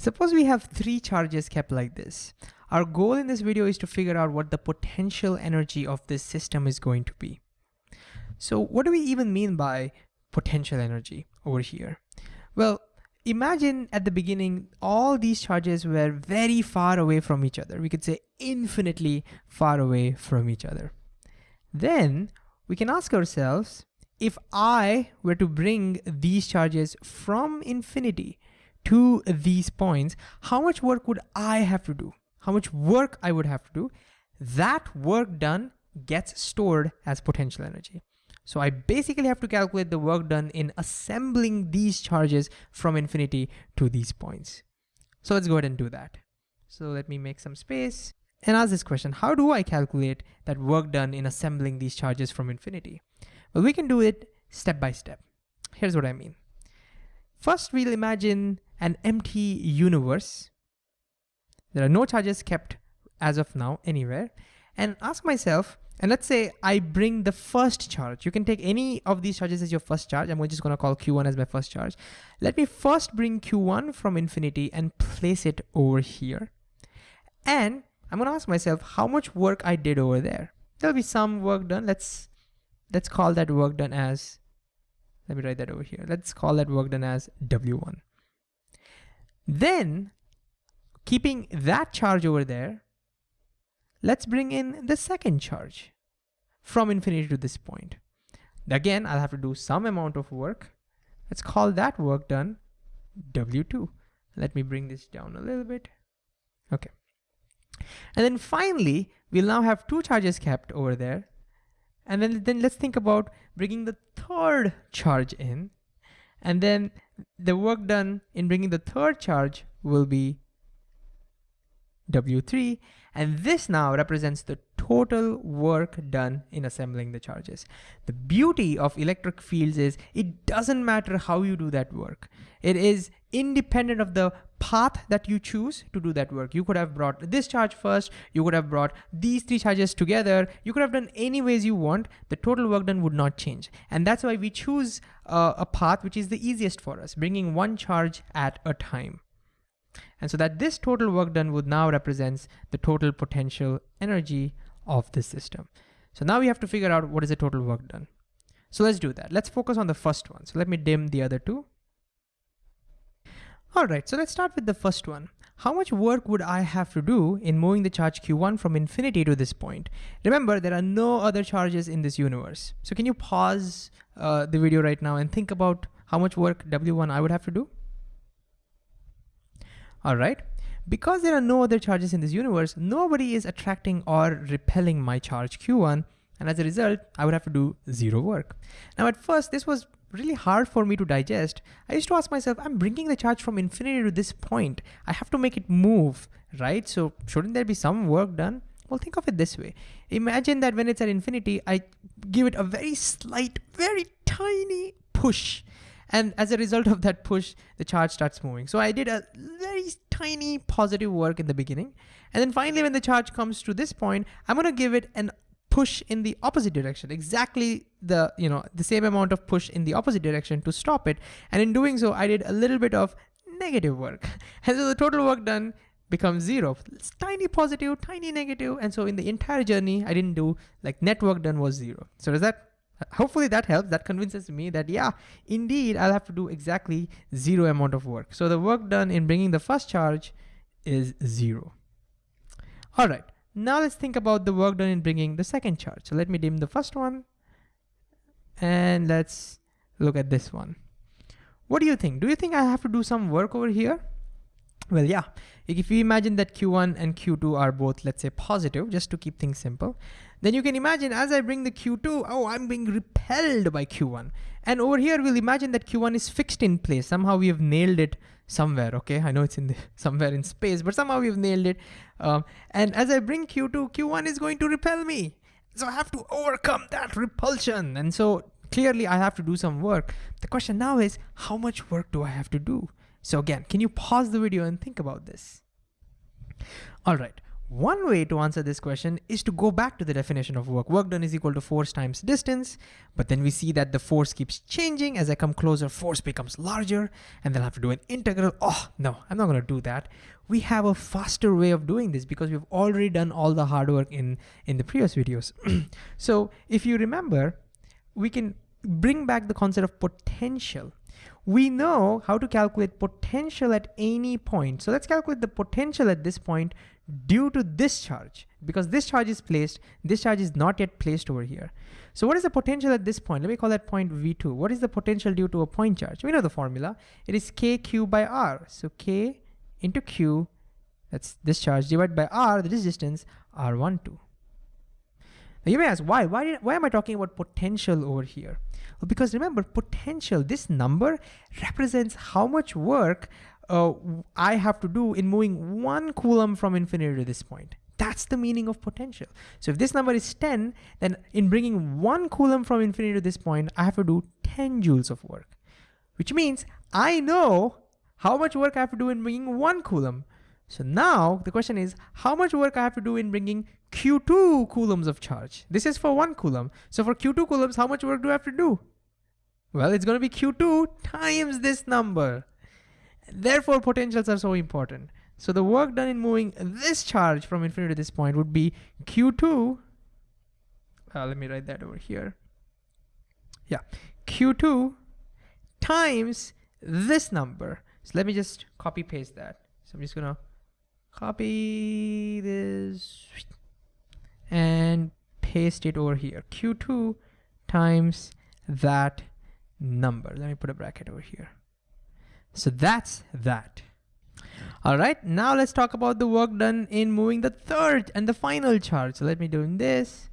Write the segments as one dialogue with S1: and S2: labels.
S1: Suppose we have three charges kept like this. Our goal in this video is to figure out what the potential energy of this system is going to be. So what do we even mean by potential energy over here? Well, imagine at the beginning, all these charges were very far away from each other. We could say infinitely far away from each other. Then we can ask ourselves, if I were to bring these charges from infinity to these points, how much work would I have to do? How much work I would have to do? That work done gets stored as potential energy. So I basically have to calculate the work done in assembling these charges from infinity to these points. So let's go ahead and do that. So let me make some space and ask this question, how do I calculate that work done in assembling these charges from infinity? Well, we can do it step by step. Here's what I mean. First, we'll imagine an empty universe. There are no charges kept as of now anywhere. And ask myself, and let's say I bring the first charge. You can take any of these charges as your first charge. I'm just gonna call Q1 as my first charge. Let me first bring Q1 from infinity and place it over here. And I'm gonna ask myself how much work I did over there. There'll be some work done. Let's let's call that work done as, let me write that over here. Let's call that work done as W1. Then keeping that charge over there, let's bring in the second charge from infinity to this point. Again, I'll have to do some amount of work. Let's call that work done W2. Let me bring this down a little bit. Okay. And then finally, we'll now have two charges kept over there and then, then let's think about bringing the third charge in. And then the work done in bringing the third charge will be W3. And this now represents the total work done in assembling the charges. The beauty of electric fields is it doesn't matter how you do that work. It is independent of the path that you choose to do that work. You could have brought this charge first, you could have brought these three charges together, you could have done any ways you want, the total work done would not change. And that's why we choose uh, a path which is the easiest for us, bringing one charge at a time. And so that this total work done would now represents the total potential energy of the system. So now we have to figure out what is the total work done. So let's do that. Let's focus on the first one. So let me dim the other two. All right, so let's start with the first one. How much work would I have to do in moving the charge Q1 from infinity to this point? Remember, there are no other charges in this universe. So can you pause uh, the video right now and think about how much work W1 I would have to do? All right, because there are no other charges in this universe, nobody is attracting or repelling my charge Q1, and as a result, I would have to do zero work. Now at first, this was really hard for me to digest, I used to ask myself, I'm bringing the charge from infinity to this point. I have to make it move, right? So shouldn't there be some work done? Well, think of it this way. Imagine that when it's at infinity, I give it a very slight, very tiny push. And as a result of that push, the charge starts moving. So I did a very tiny positive work in the beginning. And then finally, when the charge comes to this point, I'm gonna give it an push in the opposite direction, exactly the, you know, the same amount of push in the opposite direction to stop it. And in doing so, I did a little bit of negative work. And so the total work done becomes zero. It's tiny positive, tiny negative, And so in the entire journey, I didn't do like net work done was zero. So does that, hopefully that helps. That convinces me that yeah, indeed, I'll have to do exactly zero amount of work. So the work done in bringing the first charge is zero. All right. Now let's think about the work done in bringing the second charge. So let me dim the first one and let's look at this one. What do you think? Do you think I have to do some work over here? Well, yeah, if you imagine that Q1 and Q2 are both, let's say positive, just to keep things simple, then you can imagine as I bring the Q2, oh, I'm being repelled by Q1. And over here, we'll imagine that Q1 is fixed in place. Somehow we have nailed it somewhere, okay? I know it's in the, somewhere in space, but somehow we've nailed it. Um, and as I bring Q2, Q1 is going to repel me. So I have to overcome that repulsion. And so clearly I have to do some work. The question now is, how much work do I have to do? So again, can you pause the video and think about this? All right, One way to answer this question is to go back to the definition of work. Work done is equal to force times distance, but then we see that the force keeps changing. As I come closer, force becomes larger, and then I have to do an integral. Oh, no, I'm not gonna do that. We have a faster way of doing this because we've already done all the hard work in, in the previous videos. so if you remember, we can bring back the concept of potential we know how to calculate potential at any point. So let's calculate the potential at this point due to this charge. Because this charge is placed, this charge is not yet placed over here. So what is the potential at this point? Let me call that point V2. What is the potential due to a point charge? We know the formula. It is KQ by R. So K into Q, that's this charge, divided by R, the distance, R12. You may ask, why? Why, did, why am I talking about potential over here? Well, because remember, potential, this number represents how much work uh, I have to do in moving one coulomb from infinity to this point. That's the meaning of potential. So if this number is 10, then in bringing one coulomb from infinity to this point, I have to do 10 joules of work, which means I know how much work I have to do in bringing one coulomb. So now the question is how much work I have to do in bringing Q2 coulombs of charge. This is for one coulomb. So for Q2 coulombs, how much work do I have to do? Well, it's gonna be Q2 times this number. Therefore, potentials are so important. So the work done in moving this charge from infinity to this point would be Q2, uh, let me write that over here. Yeah, Q2 times this number. So let me just copy paste that. So I'm just gonna copy this and paste it over here. Q2 times that number. Let me put a bracket over here. So that's that. All right, now let's talk about the work done in moving the third and the final charge. So let me do this.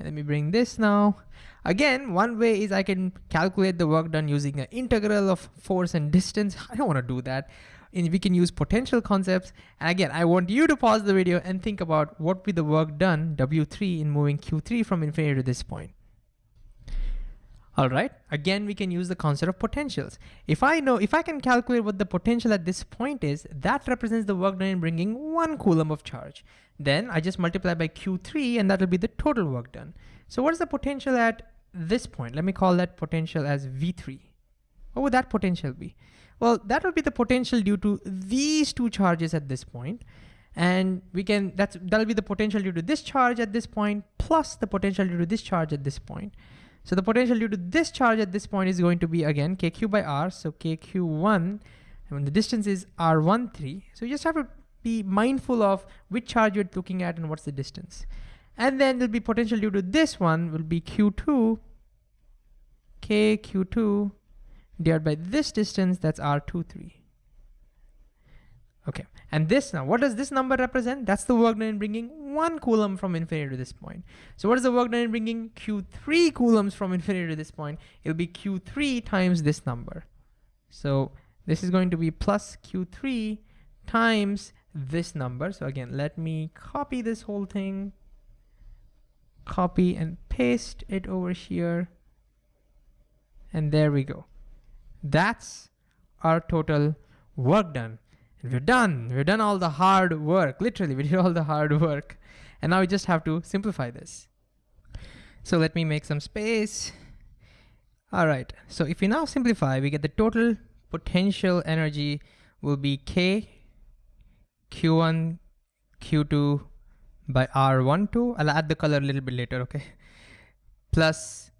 S1: Let me bring this now. Again, one way is I can calculate the work done using an integral of force and distance. I don't want to do that. And we can use potential concepts. And again, I want you to pause the video and think about what would be the work done, W3, in moving Q3 from infinity to this point. All right, again, we can use the concept of potentials. If I know, if I can calculate what the potential at this point is, that represents the work done in bringing one coulomb of charge. Then I just multiply by Q3 and that'll be the total work done. So what is the potential at this point? Let me call that potential as V3. What would that potential be? Well, that would be the potential due to these two charges at this point. And we can, that's, that'll be the potential due to this charge at this point, plus the potential due to this charge at this point. So the potential due to this charge at this point is going to be again kq by r, so kq1, and the distance is r13. So you just have to be mindful of which charge you're looking at and what's the distance. And then there'll be potential due to this one will be q2, kq2 divided by this distance, that's r23. Okay, and this now, what does this number represent? That's the work done in bringing one coulomb from infinity to this point. So what is the work done in bringing Q3 coulombs from infinity to this point? It'll be Q3 times this number. So this is going to be plus Q3 times this number. So again, let me copy this whole thing, copy and paste it over here. And there we go. That's our total work done. And we're done. We've done all the hard work. Literally, we did all the hard work. And now we just have to simplify this. So let me make some space. All right, so if we now simplify, we get the total potential energy will be K Q1 Q2 by R12. I'll add the color a little bit later, okay? Plus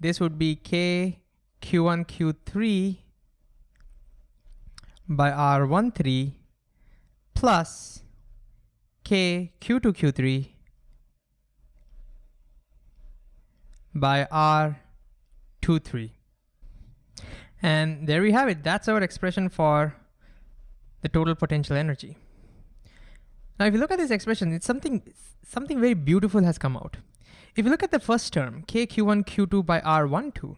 S1: this would be K Q1 Q3 by R13 plus K Q2 Q3 by R23. And there we have it. That's our expression for the total potential energy. Now, if you look at this expression, it's something, something very beautiful has come out. If you look at the first term, K Q1 Q2 by R12,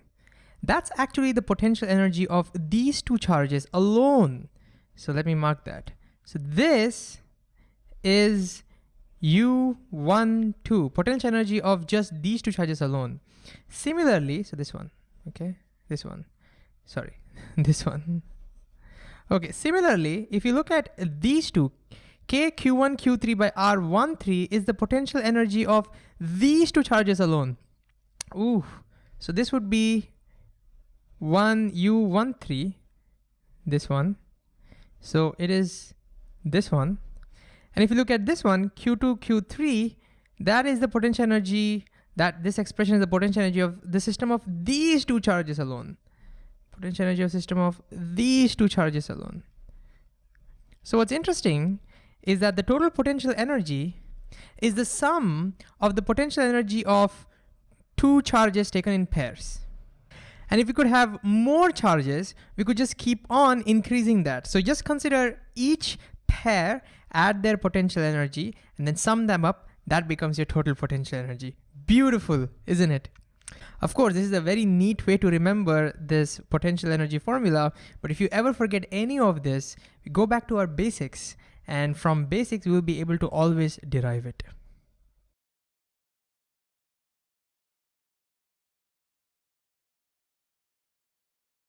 S1: that's actually the potential energy of these two charges alone. So let me mark that. So this is U12, potential energy of just these two charges alone. Similarly, so this one, okay, this one, sorry, this one. Okay, similarly, if you look at these two, K Q1 Q3 by R13 is the potential energy of these two charges alone. Ooh, so this would be 1 U13, this one. So it is this one. And if you look at this one, Q2, Q3, that is the potential energy, that this expression is the potential energy of the system of these two charges alone. Potential energy of system of these two charges alone. So what's interesting is that the total potential energy is the sum of the potential energy of two charges taken in pairs. And if we could have more charges, we could just keep on increasing that. So just consider each pair, add their potential energy, and then sum them up, that becomes your total potential energy. Beautiful, isn't it? Of course, this is a very neat way to remember this potential energy formula, but if you ever forget any of this, go back to our basics, and from basics, we will be able to always derive it.